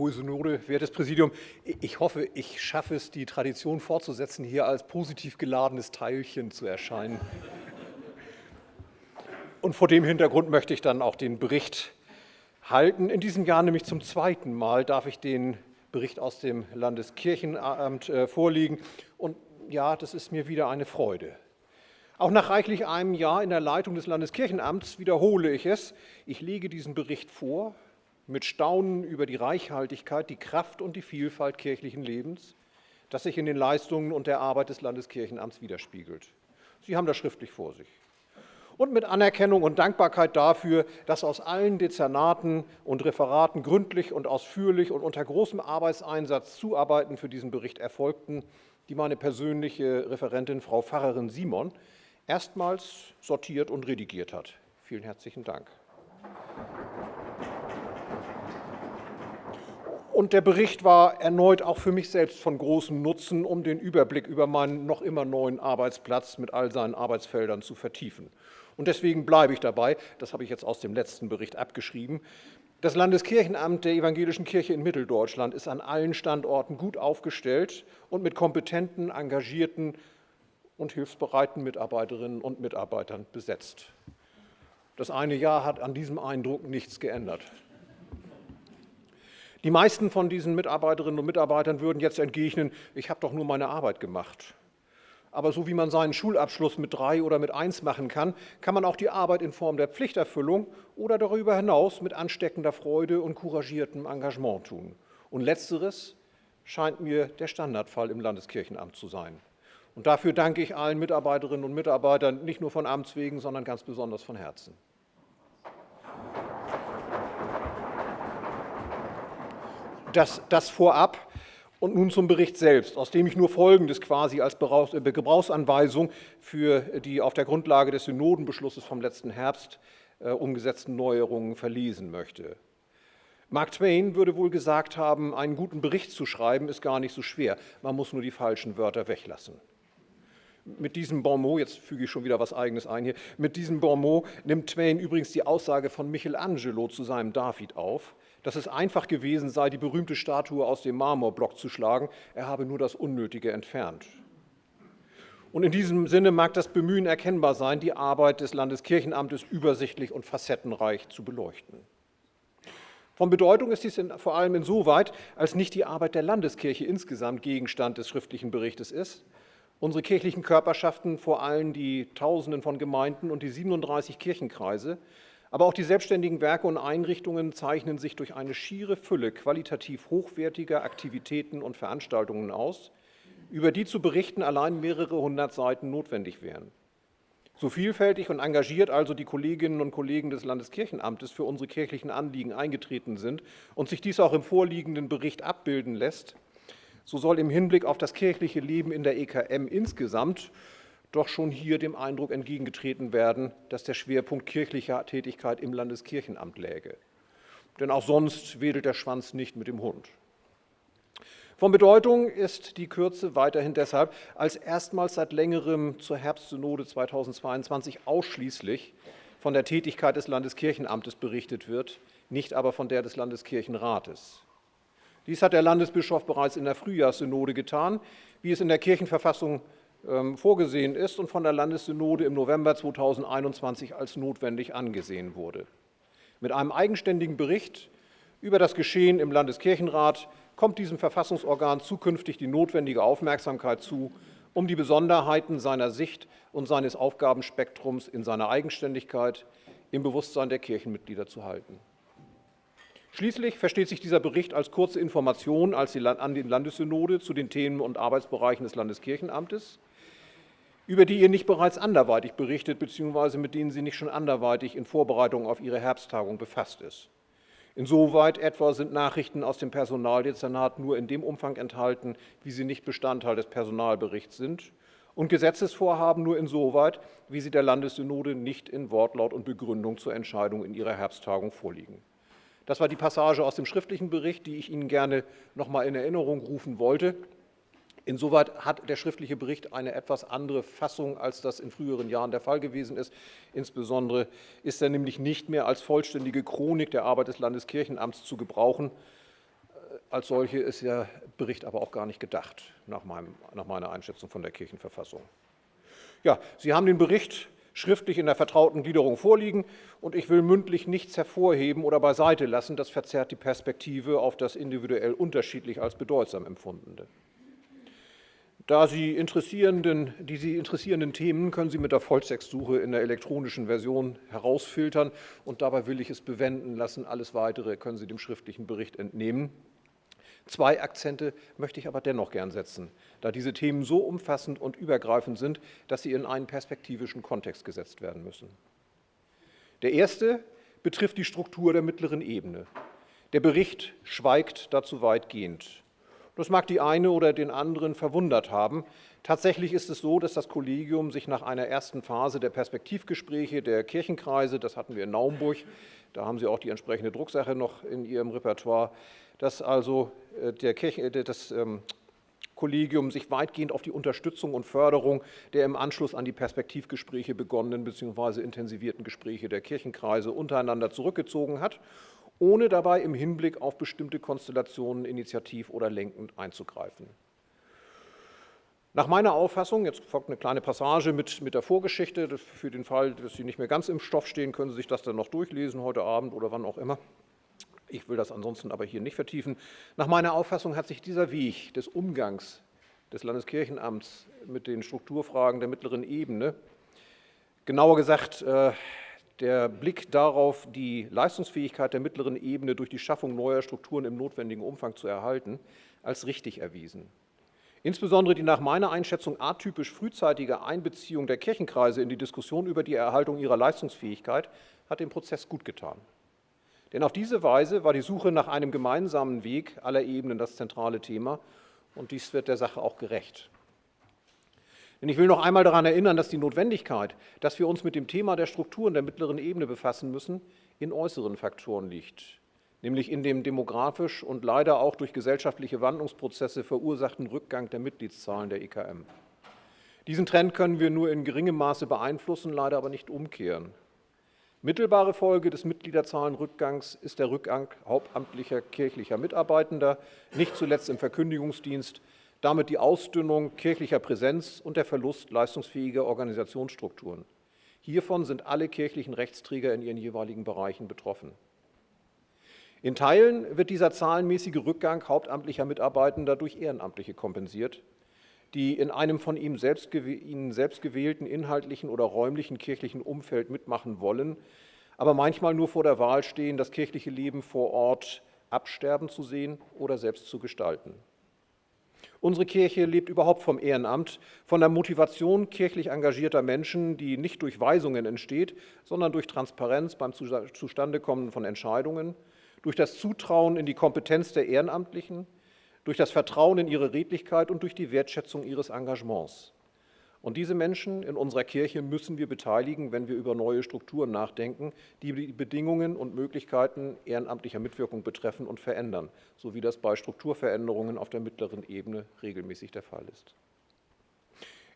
Hohe Synode, wertes Präsidium, ich hoffe, ich schaffe es, die Tradition fortzusetzen, hier als positiv geladenes Teilchen zu erscheinen. Und vor dem Hintergrund möchte ich dann auch den Bericht halten. In diesem Jahr nämlich zum zweiten Mal darf ich den Bericht aus dem Landeskirchenamt äh, vorlegen. Und ja, das ist mir wieder eine Freude. Auch nach reichlich einem Jahr in der Leitung des Landeskirchenamts wiederhole ich es. Ich lege diesen Bericht vor mit Staunen über die Reichhaltigkeit, die Kraft und die Vielfalt kirchlichen Lebens, das sich in den Leistungen und der Arbeit des Landeskirchenamts widerspiegelt. Sie haben das schriftlich vor sich und mit Anerkennung und Dankbarkeit dafür, dass aus allen Dezernaten und Referaten gründlich und ausführlich und unter großem Arbeitseinsatz Zuarbeiten für diesen Bericht erfolgten, die meine persönliche Referentin Frau Pfarrerin Simon erstmals sortiert und redigiert hat. Vielen herzlichen Dank. Und der Bericht war erneut auch für mich selbst von großem Nutzen, um den Überblick über meinen noch immer neuen Arbeitsplatz mit all seinen Arbeitsfeldern zu vertiefen. Und deswegen bleibe ich dabei, das habe ich jetzt aus dem letzten Bericht abgeschrieben, das Landeskirchenamt der Evangelischen Kirche in Mitteldeutschland ist an allen Standorten gut aufgestellt und mit kompetenten, engagierten und hilfsbereiten Mitarbeiterinnen und Mitarbeitern besetzt. Das eine Jahr hat an diesem Eindruck nichts geändert. Die meisten von diesen Mitarbeiterinnen und Mitarbeitern würden jetzt entgegnen, ich habe doch nur meine Arbeit gemacht. Aber so wie man seinen Schulabschluss mit drei oder mit eins machen kann, kann man auch die Arbeit in Form der Pflichterfüllung oder darüber hinaus mit ansteckender Freude und couragiertem Engagement tun. Und letzteres scheint mir der Standardfall im Landeskirchenamt zu sein. Und dafür danke ich allen Mitarbeiterinnen und Mitarbeitern, nicht nur von Amts wegen, sondern ganz besonders von Herzen. Das, das vorab. Und nun zum Bericht selbst, aus dem ich nur Folgendes quasi als äh, Gebrauchsanweisung für die auf der Grundlage des Synodenbeschlusses vom letzten Herbst äh, umgesetzten Neuerungen verlesen möchte. Mark Twain würde wohl gesagt haben, einen guten Bericht zu schreiben ist gar nicht so schwer, man muss nur die falschen Wörter weglassen. Mit diesem Bonmot, jetzt füge ich schon wieder was Eigenes ein hier, mit diesem Bonmot nimmt Twain übrigens die Aussage von Michelangelo zu seinem David auf, dass es einfach gewesen sei, die berühmte Statue aus dem Marmorblock zu schlagen. Er habe nur das Unnötige entfernt. Und in diesem Sinne mag das Bemühen erkennbar sein, die Arbeit des Landeskirchenamtes übersichtlich und facettenreich zu beleuchten. Von Bedeutung ist dies vor allem insoweit, als nicht die Arbeit der Landeskirche insgesamt Gegenstand des schriftlichen Berichtes ist. Unsere kirchlichen Körperschaften, vor allem die Tausenden von Gemeinden und die 37 Kirchenkreise, aber auch die selbstständigen Werke und Einrichtungen zeichnen sich durch eine schiere Fülle qualitativ hochwertiger Aktivitäten und Veranstaltungen aus, über die zu berichten allein mehrere hundert Seiten notwendig wären. So vielfältig und engagiert also die Kolleginnen und Kollegen des Landeskirchenamtes für unsere kirchlichen Anliegen eingetreten sind und sich dies auch im vorliegenden Bericht abbilden lässt, so soll im Hinblick auf das kirchliche Leben in der EKM insgesamt doch schon hier dem Eindruck entgegengetreten werden, dass der Schwerpunkt kirchlicher Tätigkeit im Landeskirchenamt läge. Denn auch sonst wedelt der Schwanz nicht mit dem Hund. Von Bedeutung ist die Kürze weiterhin deshalb, als erstmals seit längerem zur Herbstsynode 2022 ausschließlich von der Tätigkeit des Landeskirchenamtes berichtet wird, nicht aber von der des Landeskirchenrates. Dies hat der Landesbischof bereits in der Frühjahrssynode getan, wie es in der Kirchenverfassung vorgesehen ist und von der Landessynode im November 2021 als notwendig angesehen wurde. Mit einem eigenständigen Bericht über das Geschehen im Landeskirchenrat kommt diesem Verfassungsorgan zukünftig die notwendige Aufmerksamkeit zu, um die Besonderheiten seiner Sicht und seines Aufgabenspektrums in seiner Eigenständigkeit im Bewusstsein der Kirchenmitglieder zu halten. Schließlich versteht sich dieser Bericht als kurze Information an die Landessynode zu den Themen und Arbeitsbereichen des Landeskirchenamtes über die ihr nicht bereits anderweitig berichtet, beziehungsweise mit denen sie nicht schon anderweitig in Vorbereitung auf ihre Herbsttagung befasst ist. Insoweit etwa sind Nachrichten aus dem Personaldezernat nur in dem Umfang enthalten, wie sie nicht Bestandteil des Personalberichts sind und Gesetzesvorhaben nur insoweit, wie sie der Landessynode nicht in Wortlaut und Begründung zur Entscheidung in ihrer Herbsttagung vorliegen. Das war die Passage aus dem schriftlichen Bericht, die ich Ihnen gerne noch mal in Erinnerung rufen wollte. Insoweit hat der schriftliche Bericht eine etwas andere Fassung, als das in früheren Jahren der Fall gewesen ist. Insbesondere ist er nämlich nicht mehr als vollständige Chronik der Arbeit des Landeskirchenamts zu gebrauchen. als solche ist der Bericht aber auch gar nicht gedacht, nach, meinem, nach meiner Einschätzung von der Kirchenverfassung. Ja, Sie haben den Bericht schriftlich in der vertrauten Gliederung vorliegen und ich will mündlich nichts hervorheben oder beiseite lassen, das verzerrt die Perspektive auf das individuell unterschiedlich als bedeutsam empfundene. Da Sie interessierenden, die Sie interessierenden Themen können Sie mit der Volltextsuche in der elektronischen Version herausfiltern und dabei will ich es bewenden lassen. Alles Weitere können Sie dem schriftlichen Bericht entnehmen. Zwei Akzente möchte ich aber dennoch gern setzen, da diese Themen so umfassend und übergreifend sind, dass sie in einen perspektivischen Kontext gesetzt werden müssen. Der erste betrifft die Struktur der mittleren Ebene. Der Bericht schweigt dazu weitgehend. Das mag die eine oder den anderen verwundert haben. Tatsächlich ist es so, dass das Kollegium sich nach einer ersten Phase der Perspektivgespräche der Kirchenkreise, das hatten wir in Naumburg, da haben Sie auch die entsprechende Drucksache noch in Ihrem Repertoire, dass also äh, der Kirche, äh, das ähm, Kollegium sich weitgehend auf die Unterstützung und Förderung der im Anschluss an die Perspektivgespräche begonnenen bzw. intensivierten Gespräche der Kirchenkreise untereinander zurückgezogen hat, ohne dabei im Hinblick auf bestimmte Konstellationen initiativ oder lenkend einzugreifen. Nach meiner Auffassung, jetzt folgt eine kleine Passage mit, mit der Vorgeschichte, für den Fall, dass Sie nicht mehr ganz im Stoff stehen, können Sie sich das dann noch durchlesen, heute Abend oder wann auch immer. Ich will das ansonsten aber hier nicht vertiefen. Nach meiner Auffassung hat sich dieser Weg des Umgangs des Landeskirchenamts mit den Strukturfragen der mittleren Ebene, genauer gesagt äh, der Blick darauf, die Leistungsfähigkeit der mittleren Ebene durch die Schaffung neuer Strukturen im notwendigen Umfang zu erhalten, als richtig erwiesen. Insbesondere die nach meiner Einschätzung atypisch frühzeitige Einbeziehung der Kirchenkreise in die Diskussion über die Erhaltung ihrer Leistungsfähigkeit hat dem Prozess gut getan. Denn auf diese Weise war die Suche nach einem gemeinsamen Weg aller Ebenen das zentrale Thema und dies wird der Sache auch gerecht. Denn ich will noch einmal daran erinnern, dass die Notwendigkeit, dass wir uns mit dem Thema der Strukturen der mittleren Ebene befassen müssen, in äußeren Faktoren liegt, nämlich in dem demografisch und leider auch durch gesellschaftliche Wandlungsprozesse verursachten Rückgang der Mitgliedszahlen der EKM. Diesen Trend können wir nur in geringem Maße beeinflussen, leider aber nicht umkehren. Mittelbare Folge des Mitgliederzahlenrückgangs ist der Rückgang hauptamtlicher kirchlicher Mitarbeitender, nicht zuletzt im Verkündigungsdienst, damit die Ausdünnung kirchlicher Präsenz und der Verlust leistungsfähiger Organisationsstrukturen. Hiervon sind alle kirchlichen Rechtsträger in ihren jeweiligen Bereichen betroffen. In Teilen wird dieser zahlenmäßige Rückgang hauptamtlicher Mitarbeitender durch Ehrenamtliche kompensiert die in einem von ihm selbst, ihnen selbst gewählten inhaltlichen oder räumlichen kirchlichen Umfeld mitmachen wollen, aber manchmal nur vor der Wahl stehen, das kirchliche Leben vor Ort absterben zu sehen oder selbst zu gestalten. Unsere Kirche lebt überhaupt vom Ehrenamt, von der Motivation kirchlich engagierter Menschen, die nicht durch Weisungen entsteht, sondern durch Transparenz beim Zustandekommen von Entscheidungen, durch das Zutrauen in die Kompetenz der Ehrenamtlichen, durch das Vertrauen in ihre Redlichkeit und durch die Wertschätzung ihres Engagements. Und diese Menschen in unserer Kirche müssen wir beteiligen, wenn wir über neue Strukturen nachdenken, die die Bedingungen und Möglichkeiten ehrenamtlicher Mitwirkung betreffen und verändern, so wie das bei Strukturveränderungen auf der mittleren Ebene regelmäßig der Fall ist.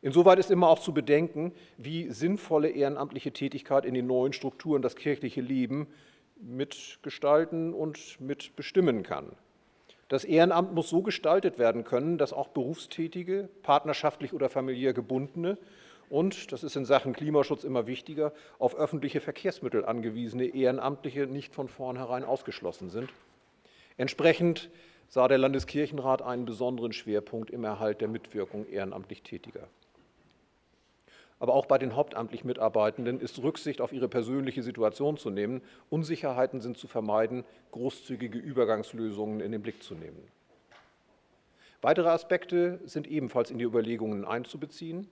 Insoweit ist immer auch zu bedenken, wie sinnvolle ehrenamtliche Tätigkeit in den neuen Strukturen das kirchliche Leben mitgestalten und mitbestimmen kann. Das Ehrenamt muss so gestaltet werden können, dass auch berufstätige, partnerschaftlich oder familiär gebundene und, das ist in Sachen Klimaschutz immer wichtiger, auf öffentliche Verkehrsmittel angewiesene Ehrenamtliche nicht von vornherein ausgeschlossen sind. Entsprechend sah der Landeskirchenrat einen besonderen Schwerpunkt im Erhalt der Mitwirkung ehrenamtlich Tätiger aber auch bei den hauptamtlich Mitarbeitenden ist Rücksicht auf ihre persönliche Situation zu nehmen. Unsicherheiten sind zu vermeiden, großzügige Übergangslösungen in den Blick zu nehmen. Weitere Aspekte sind ebenfalls in die Überlegungen einzubeziehen,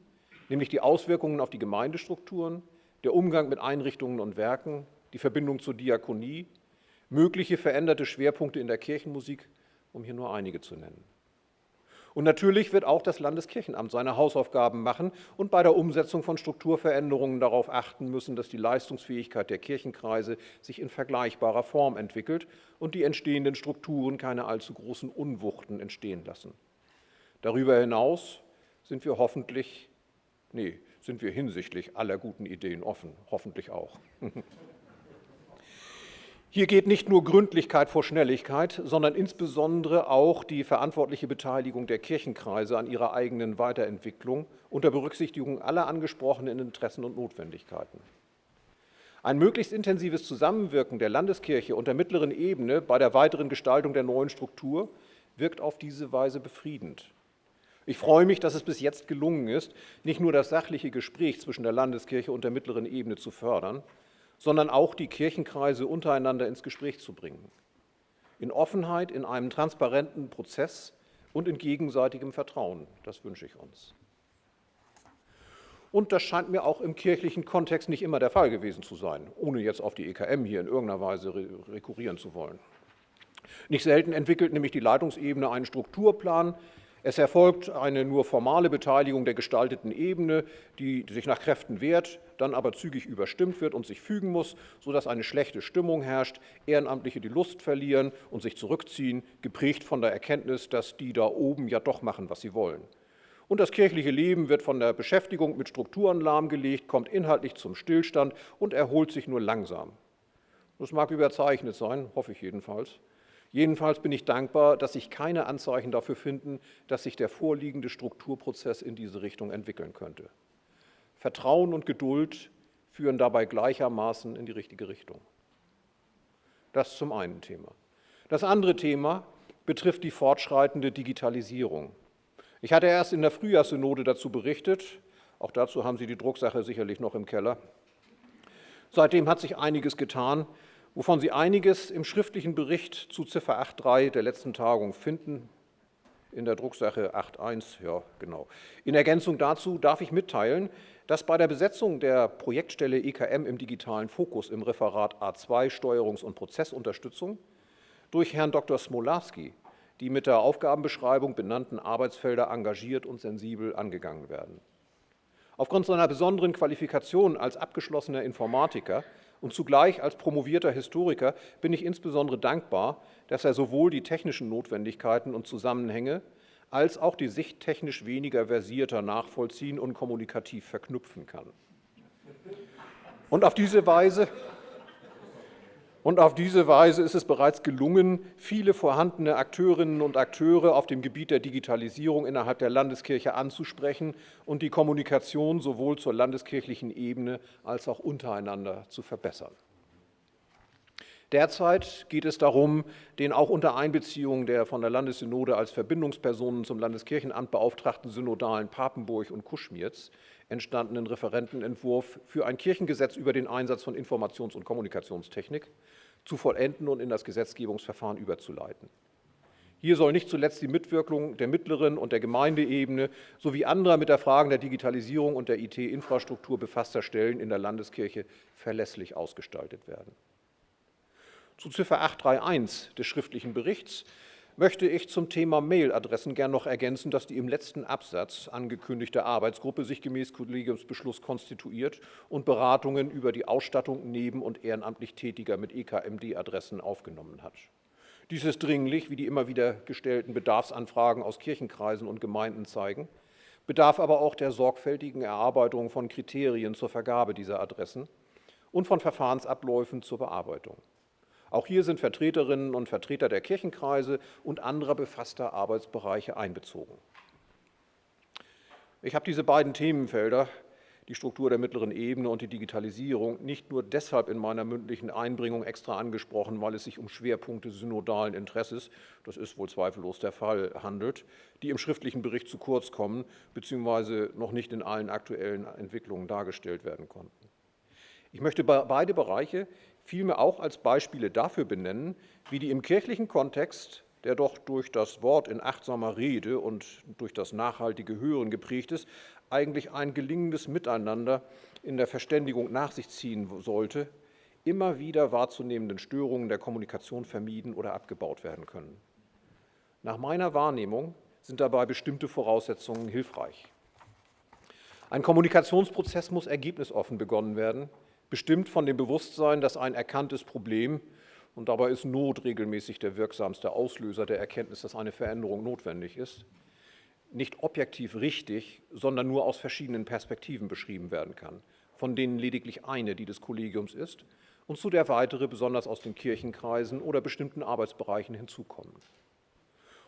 nämlich die Auswirkungen auf die Gemeindestrukturen, der Umgang mit Einrichtungen und Werken, die Verbindung zur Diakonie, mögliche veränderte Schwerpunkte in der Kirchenmusik, um hier nur einige zu nennen. Und natürlich wird auch das Landeskirchenamt seine Hausaufgaben machen und bei der Umsetzung von Strukturveränderungen darauf achten müssen, dass die Leistungsfähigkeit der Kirchenkreise sich in vergleichbarer Form entwickelt und die entstehenden Strukturen keine allzu großen Unwuchten entstehen lassen. Darüber hinaus sind wir hoffentlich, nee, sind wir hinsichtlich aller guten Ideen offen, hoffentlich auch. Hier geht nicht nur Gründlichkeit vor Schnelligkeit, sondern insbesondere auch die verantwortliche Beteiligung der Kirchenkreise an ihrer eigenen Weiterentwicklung unter Berücksichtigung aller angesprochenen Interessen und Notwendigkeiten. Ein möglichst intensives Zusammenwirken der Landeskirche und der mittleren Ebene bei der weiteren Gestaltung der neuen Struktur wirkt auf diese Weise befriedend. Ich freue mich, dass es bis jetzt gelungen ist, nicht nur das sachliche Gespräch zwischen der Landeskirche und der mittleren Ebene zu fördern, sondern auch die Kirchenkreise untereinander ins Gespräch zu bringen. In Offenheit, in einem transparenten Prozess und in gegenseitigem Vertrauen. Das wünsche ich uns. Und das scheint mir auch im kirchlichen Kontext nicht immer der Fall gewesen zu sein, ohne jetzt auf die EKM hier in irgendeiner Weise rekurrieren zu wollen. Nicht selten entwickelt nämlich die Leitungsebene einen Strukturplan, es erfolgt eine nur formale Beteiligung der gestalteten Ebene, die sich nach Kräften wehrt, dann aber zügig überstimmt wird und sich fügen muss, sodass eine schlechte Stimmung herrscht, Ehrenamtliche die Lust verlieren und sich zurückziehen, geprägt von der Erkenntnis, dass die da oben ja doch machen, was sie wollen. Und das kirchliche Leben wird von der Beschäftigung mit Strukturen lahmgelegt, kommt inhaltlich zum Stillstand und erholt sich nur langsam. Das mag überzeichnet sein, hoffe ich jedenfalls. Jedenfalls bin ich dankbar, dass sich keine Anzeichen dafür finden, dass sich der vorliegende Strukturprozess in diese Richtung entwickeln könnte. Vertrauen und Geduld führen dabei gleichermaßen in die richtige Richtung. Das zum einen Thema. Das andere Thema betrifft die fortschreitende Digitalisierung. Ich hatte erst in der Frühjahrssynode dazu berichtet, auch dazu haben Sie die Drucksache sicherlich noch im Keller. Seitdem hat sich einiges getan wovon Sie einiges im schriftlichen Bericht zu Ziffer 8.3 der letzten Tagung finden, in der Drucksache 8.1, ja genau. In Ergänzung dazu darf ich mitteilen, dass bei der Besetzung der Projektstelle EKM im digitalen Fokus im Referat A2 Steuerungs- und Prozessunterstützung durch Herrn Dr. Smolawski die mit der Aufgabenbeschreibung benannten Arbeitsfelder engagiert und sensibel angegangen werden. Aufgrund seiner besonderen Qualifikation als abgeschlossener Informatiker und zugleich als promovierter Historiker bin ich insbesondere dankbar, dass er sowohl die technischen Notwendigkeiten und Zusammenhänge als auch die Sicht technisch weniger versierter nachvollziehen und kommunikativ verknüpfen kann. Und auf diese Weise und auf diese Weise ist es bereits gelungen, viele vorhandene Akteurinnen und Akteure auf dem Gebiet der Digitalisierung innerhalb der Landeskirche anzusprechen und die Kommunikation sowohl zur landeskirchlichen Ebene als auch untereinander zu verbessern. Derzeit geht es darum, den auch unter Einbeziehung der von der Landessynode als Verbindungspersonen zum Landeskirchenamt beauftragten Synodalen Papenburg und Kuschmierz entstandenen Referentenentwurf für ein Kirchengesetz über den Einsatz von Informations- und Kommunikationstechnik zu vollenden und in das Gesetzgebungsverfahren überzuleiten. Hier soll nicht zuletzt die Mitwirkung der mittleren und der Gemeindeebene sowie anderer mit der Frage der Digitalisierung und der IT-Infrastruktur befasster Stellen in der Landeskirche verlässlich ausgestaltet werden. Zu Ziffer 831 des schriftlichen Berichts möchte ich zum Thema Mailadressen gern noch ergänzen, dass die im letzten Absatz angekündigte Arbeitsgruppe sich gemäß Kollegiumsbeschluss konstituiert und Beratungen über die Ausstattung neben- und ehrenamtlich Tätiger mit EKMD-Adressen aufgenommen hat. Dies ist dringlich, wie die immer wieder gestellten Bedarfsanfragen aus Kirchenkreisen und Gemeinden zeigen, bedarf aber auch der sorgfältigen Erarbeitung von Kriterien zur Vergabe dieser Adressen und von Verfahrensabläufen zur Bearbeitung. Auch hier sind Vertreterinnen und Vertreter der Kirchenkreise und anderer befasster Arbeitsbereiche einbezogen. Ich habe diese beiden Themenfelder, die Struktur der mittleren Ebene und die Digitalisierung, nicht nur deshalb in meiner mündlichen Einbringung extra angesprochen, weil es sich um Schwerpunkte synodalen Interesses, das ist wohl zweifellos der Fall, handelt, die im schriftlichen Bericht zu kurz kommen bzw. noch nicht in allen aktuellen Entwicklungen dargestellt werden konnten. Ich möchte beide Bereiche vielmehr auch als Beispiele dafür benennen, wie die im kirchlichen Kontext, der doch durch das Wort in achtsamer Rede und durch das nachhaltige Hören geprägt ist, eigentlich ein gelingendes Miteinander in der Verständigung nach sich ziehen sollte, immer wieder wahrzunehmenden Störungen der Kommunikation vermieden oder abgebaut werden können. Nach meiner Wahrnehmung sind dabei bestimmte Voraussetzungen hilfreich. Ein Kommunikationsprozess muss ergebnisoffen begonnen werden, bestimmt von dem Bewusstsein, dass ein erkanntes Problem, und dabei ist Not regelmäßig der wirksamste Auslöser der Erkenntnis, dass eine Veränderung notwendig ist, nicht objektiv richtig, sondern nur aus verschiedenen Perspektiven beschrieben werden kann, von denen lediglich eine die des Kollegiums ist und zu der weitere besonders aus den Kirchenkreisen oder bestimmten Arbeitsbereichen hinzukommen.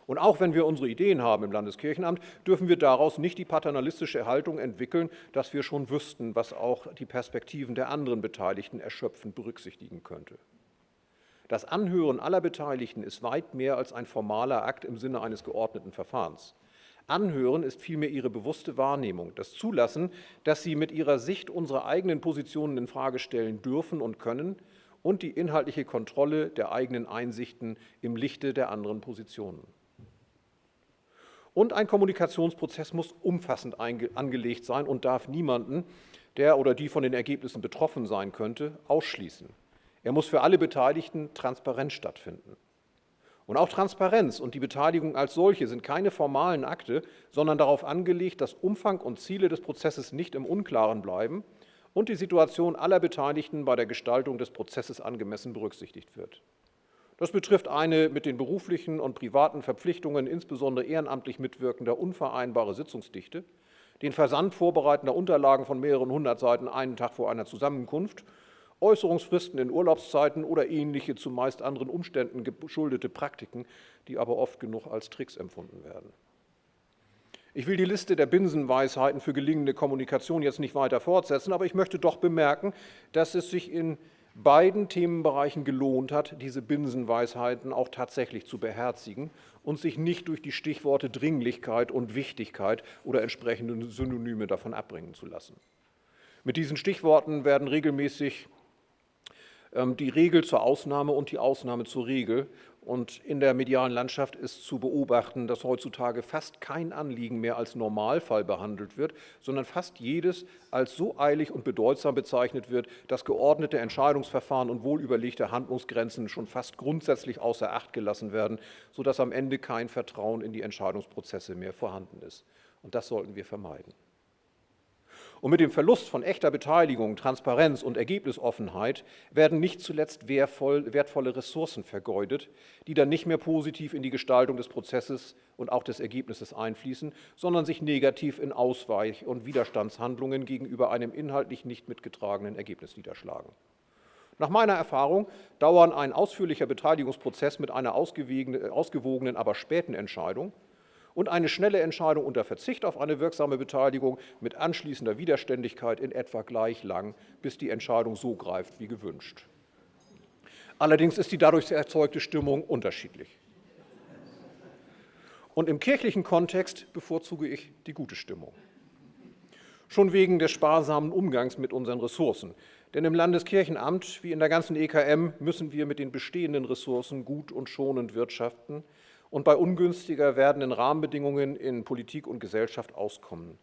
Und auch wenn wir unsere Ideen haben im Landeskirchenamt, dürfen wir daraus nicht die paternalistische Haltung entwickeln, dass wir schon wüssten, was auch die Perspektiven der anderen Beteiligten erschöpfend berücksichtigen könnte. Das Anhören aller Beteiligten ist weit mehr als ein formaler Akt im Sinne eines geordneten Verfahrens. Anhören ist vielmehr ihre bewusste Wahrnehmung, das Zulassen, dass sie mit ihrer Sicht unsere eigenen Positionen in Frage stellen dürfen und können und die inhaltliche Kontrolle der eigenen Einsichten im Lichte der anderen Positionen. Und ein Kommunikationsprozess muss umfassend angelegt sein und darf niemanden, der oder die von den Ergebnissen betroffen sein könnte, ausschließen. Er muss für alle Beteiligten transparent stattfinden. Und auch Transparenz und die Beteiligung als solche sind keine formalen Akte, sondern darauf angelegt, dass Umfang und Ziele des Prozesses nicht im Unklaren bleiben und die Situation aller Beteiligten bei der Gestaltung des Prozesses angemessen berücksichtigt wird. Das betrifft eine mit den beruflichen und privaten Verpflichtungen, insbesondere ehrenamtlich mitwirkender, unvereinbare Sitzungsdichte, den Versand vorbereitender Unterlagen von mehreren hundert Seiten einen Tag vor einer Zusammenkunft, Äußerungsfristen in Urlaubszeiten oder ähnliche zumeist anderen Umständen geschuldete Praktiken, die aber oft genug als Tricks empfunden werden. Ich will die Liste der Binsenweisheiten für gelingende Kommunikation jetzt nicht weiter fortsetzen, aber ich möchte doch bemerken, dass es sich in beiden Themenbereichen gelohnt hat, diese Binsenweisheiten auch tatsächlich zu beherzigen und sich nicht durch die Stichworte Dringlichkeit und Wichtigkeit oder entsprechende Synonyme davon abbringen zu lassen. Mit diesen Stichworten werden regelmäßig ähm, die Regel zur Ausnahme und die Ausnahme zur Regel und in der medialen Landschaft ist zu beobachten, dass heutzutage fast kein Anliegen mehr als Normalfall behandelt wird, sondern fast jedes als so eilig und bedeutsam bezeichnet wird, dass geordnete Entscheidungsverfahren und wohlüberlegte Handlungsgrenzen schon fast grundsätzlich außer Acht gelassen werden, sodass am Ende kein Vertrauen in die Entscheidungsprozesse mehr vorhanden ist. Und das sollten wir vermeiden. Und mit dem Verlust von echter Beteiligung, Transparenz und Ergebnisoffenheit werden nicht zuletzt wertvolle Ressourcen vergeudet, die dann nicht mehr positiv in die Gestaltung des Prozesses und auch des Ergebnisses einfließen, sondern sich negativ in Ausweich- und Widerstandshandlungen gegenüber einem inhaltlich nicht mitgetragenen Ergebnis niederschlagen. Nach meiner Erfahrung dauern ein ausführlicher Beteiligungsprozess mit einer ausgewogenen, aber späten Entscheidung und eine schnelle Entscheidung unter Verzicht auf eine wirksame Beteiligung mit anschließender Widerständigkeit in etwa gleich lang, bis die Entscheidung so greift wie gewünscht. Allerdings ist die dadurch erzeugte Stimmung unterschiedlich. Und im kirchlichen Kontext bevorzuge ich die gute Stimmung. Schon wegen des sparsamen Umgangs mit unseren Ressourcen. Denn im Landeskirchenamt wie in der ganzen EKM müssen wir mit den bestehenden Ressourcen gut und schonend wirtschaften, und bei ungünstiger werdenden Rahmenbedingungen in Politik und Gesellschaft auskommen.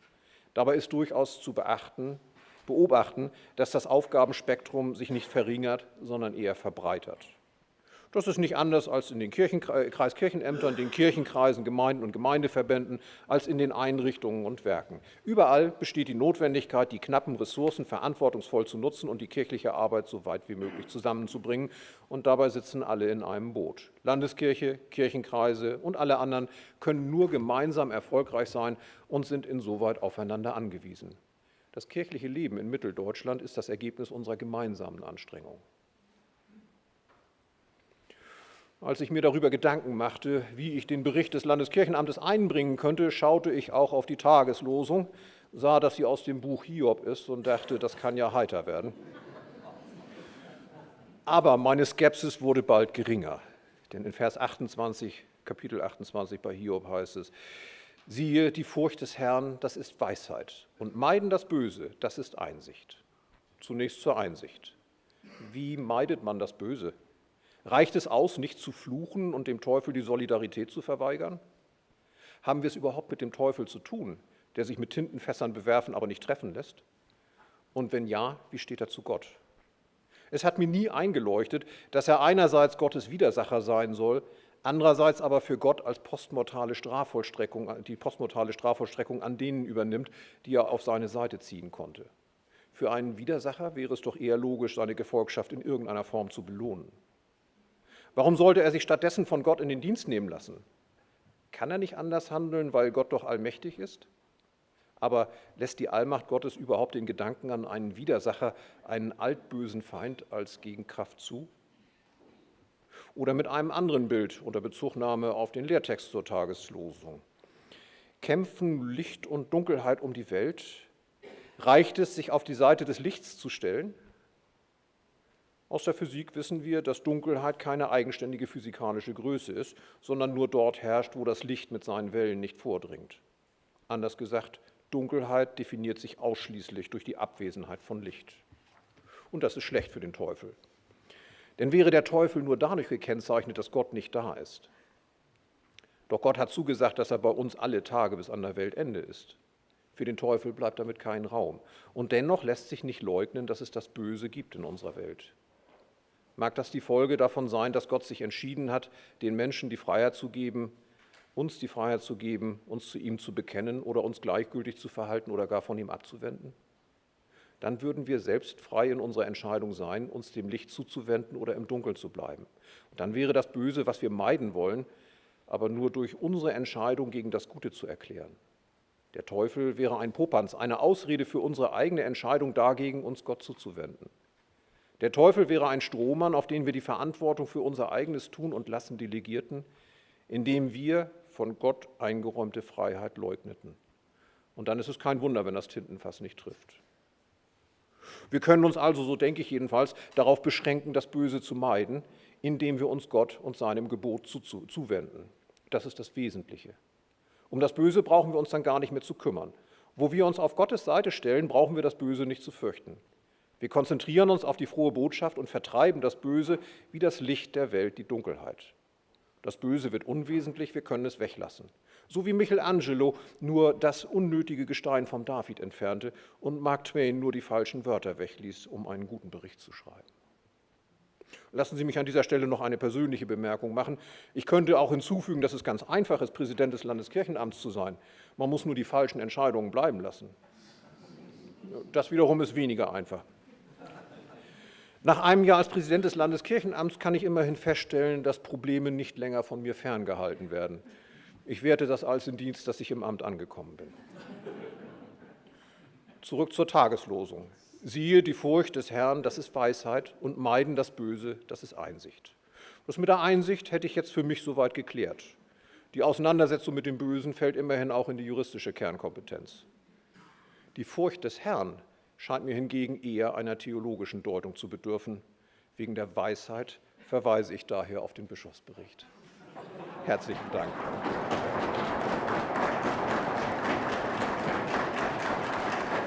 Dabei ist durchaus zu beachten, beobachten, dass das Aufgabenspektrum sich nicht verringert, sondern eher verbreitert. Das ist nicht anders als in den Kreiskirchenämtern, den Kirchenkreisen, Gemeinden und Gemeindeverbänden, als in den Einrichtungen und Werken. Überall besteht die Notwendigkeit, die knappen Ressourcen verantwortungsvoll zu nutzen und die kirchliche Arbeit so weit wie möglich zusammenzubringen. Und dabei sitzen alle in einem Boot. Landeskirche, Kirchenkreise und alle anderen können nur gemeinsam erfolgreich sein und sind insoweit aufeinander angewiesen. Das kirchliche Leben in Mitteldeutschland ist das Ergebnis unserer gemeinsamen Anstrengungen. Als ich mir darüber Gedanken machte, wie ich den Bericht des Landeskirchenamtes einbringen könnte, schaute ich auch auf die Tageslosung, sah, dass sie aus dem Buch Hiob ist und dachte, das kann ja heiter werden. Aber meine Skepsis wurde bald geringer, denn in Vers 28, Kapitel 28 bei Hiob heißt es, siehe, die Furcht des Herrn, das ist Weisheit und meiden das Böse, das ist Einsicht. Zunächst zur Einsicht. Wie meidet man das Böse? Reicht es aus, nicht zu fluchen und dem Teufel die Solidarität zu verweigern? Haben wir es überhaupt mit dem Teufel zu tun, der sich mit Tintenfässern bewerfen, aber nicht treffen lässt? Und wenn ja, wie steht er zu Gott? Es hat mir nie eingeleuchtet, dass er einerseits Gottes Widersacher sein soll, andererseits aber für Gott als postmortale Strafvollstreckung, die postmortale Strafvollstreckung an denen übernimmt, die er auf seine Seite ziehen konnte. Für einen Widersacher wäre es doch eher logisch, seine Gefolgschaft in irgendeiner Form zu belohnen. Warum sollte er sich stattdessen von Gott in den Dienst nehmen lassen? Kann er nicht anders handeln, weil Gott doch allmächtig ist? Aber lässt die Allmacht Gottes überhaupt den Gedanken an einen Widersacher, einen altbösen Feind als Gegenkraft zu? Oder mit einem anderen Bild unter Bezugnahme auf den Lehrtext zur Tageslosung. Kämpfen Licht und Dunkelheit um die Welt? Reicht es, sich auf die Seite des Lichts zu stellen? Aus der Physik wissen wir, dass Dunkelheit keine eigenständige physikalische Größe ist, sondern nur dort herrscht, wo das Licht mit seinen Wellen nicht vordringt. Anders gesagt, Dunkelheit definiert sich ausschließlich durch die Abwesenheit von Licht. Und das ist schlecht für den Teufel. Denn wäre der Teufel nur dadurch gekennzeichnet, dass Gott nicht da ist. Doch Gott hat zugesagt, dass er bei uns alle Tage bis an der Weltende ist. Für den Teufel bleibt damit kein Raum. Und dennoch lässt sich nicht leugnen, dass es das Böse gibt in unserer Welt. Mag das die Folge davon sein, dass Gott sich entschieden hat, den Menschen die Freiheit zu geben, uns die Freiheit zu geben, uns zu ihm zu bekennen oder uns gleichgültig zu verhalten oder gar von ihm abzuwenden? Dann würden wir selbst frei in unserer Entscheidung sein, uns dem Licht zuzuwenden oder im Dunkeln zu bleiben. Und dann wäre das Böse, was wir meiden wollen, aber nur durch unsere Entscheidung gegen das Gute zu erklären. Der Teufel wäre ein Popanz, eine Ausrede für unsere eigene Entscheidung dagegen, uns Gott zuzuwenden. Der Teufel wäre ein Strohmann, auf den wir die Verantwortung für unser eigenes Tun und Lassen delegierten, indem wir von Gott eingeräumte Freiheit leugneten. Und dann ist es kein Wunder, wenn das Tintenfass nicht trifft. Wir können uns also, so denke ich jedenfalls, darauf beschränken, das Böse zu meiden, indem wir uns Gott und seinem Gebot zu, zu, zuwenden. Das ist das Wesentliche. Um das Böse brauchen wir uns dann gar nicht mehr zu kümmern. Wo wir uns auf Gottes Seite stellen, brauchen wir das Böse nicht zu fürchten. Wir konzentrieren uns auf die frohe Botschaft und vertreiben das Böse wie das Licht der Welt die Dunkelheit. Das Böse wird unwesentlich, wir können es weglassen. So wie Michelangelo nur das unnötige Gestein vom David entfernte und Mark Twain nur die falschen Wörter wegließ, um einen guten Bericht zu schreiben. Lassen Sie mich an dieser Stelle noch eine persönliche Bemerkung machen. Ich könnte auch hinzufügen, dass es ganz einfach ist, Präsident des Landeskirchenamts zu sein. Man muss nur die falschen Entscheidungen bleiben lassen. Das wiederum ist weniger einfach. Nach einem Jahr als Präsident des Landeskirchenamts kann ich immerhin feststellen, dass Probleme nicht länger von mir ferngehalten werden. Ich werte das als in Dienst, dass ich im Amt angekommen bin. Zurück zur Tageslosung. Siehe die Furcht des Herrn, das ist Weisheit, und meiden das Böse, das ist Einsicht. Das mit der Einsicht hätte ich jetzt für mich soweit geklärt. Die Auseinandersetzung mit dem Bösen fällt immerhin auch in die juristische Kernkompetenz. Die Furcht des Herrn scheint mir hingegen eher einer theologischen Deutung zu bedürfen. Wegen der Weisheit verweise ich daher auf den Bischofsbericht. Herzlichen Dank.